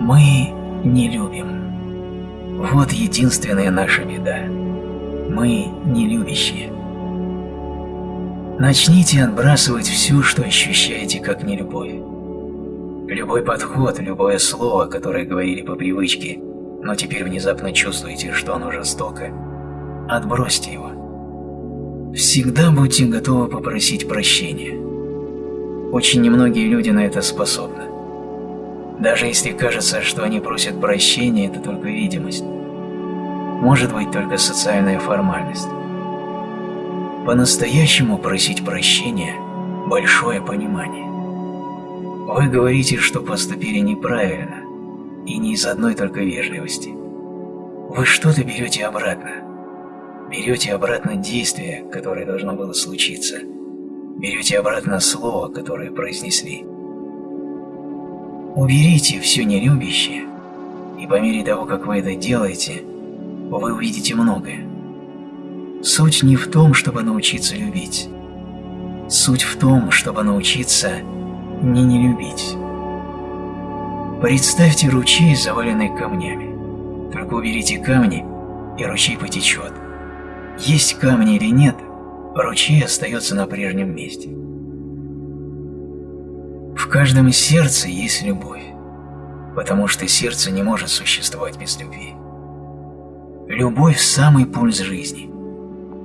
Мы не любим. Вот единственная наша беда. Мы не любящие. Начните отбрасывать все, что ощущаете как нелюбовь. Любой подход, любое слово, которое говорили по привычке, но теперь внезапно чувствуете, что оно жестоко, отбросьте его. Всегда будьте готовы попросить прощения. Очень немногие люди на это способны. Даже если кажется, что они просят прощения, это только видимость. Может быть только социальная формальность. По-настоящему просить прощения – большое понимание. Вы говорите, что поступили неправильно, и не из одной только вежливости. Вы что-то берете обратно. Берете обратно действие, которое должно было случиться. Берете обратно слово, которое произнесли. Уберите все нелюбящее, и по мере того, как вы это делаете, вы увидите многое. Суть не в том, чтобы научиться любить. Суть в том, чтобы научиться не не любить. Представьте ручей, заваленный камнями. Только уберите камни, и ручей потечет. Есть камни или нет, ручей остается на прежнем месте. В каждом сердце есть любовь, потому что сердце не может существовать без любви. Любовь – самый пульс жизни –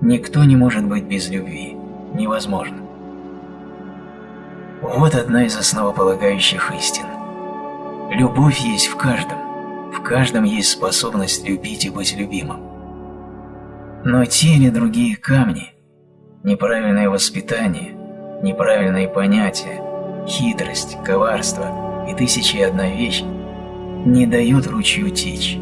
Никто не может быть без любви. Невозможно. Вот одна из основополагающих истин. Любовь есть в каждом. В каждом есть способность любить и быть любимым. Но те или другие камни, неправильное воспитание, неправильные понятия, хитрость, коварство и тысячи и одна вещь не дают ручью течь.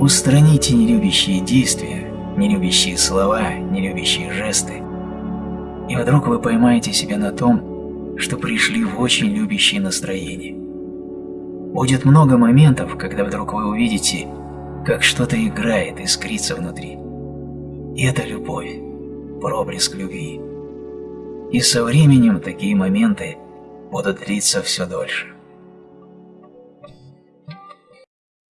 Устраните нелюбящие действия, нелюбящие слова, нелюбящие жесты, и вдруг вы поймаете себя на том, что пришли в очень любящее настроение. Будет много моментов, когда вдруг вы увидите, как что-то играет, искрится внутри. И это любовь, проблеск любви. И со временем такие моменты будут длиться все дольше.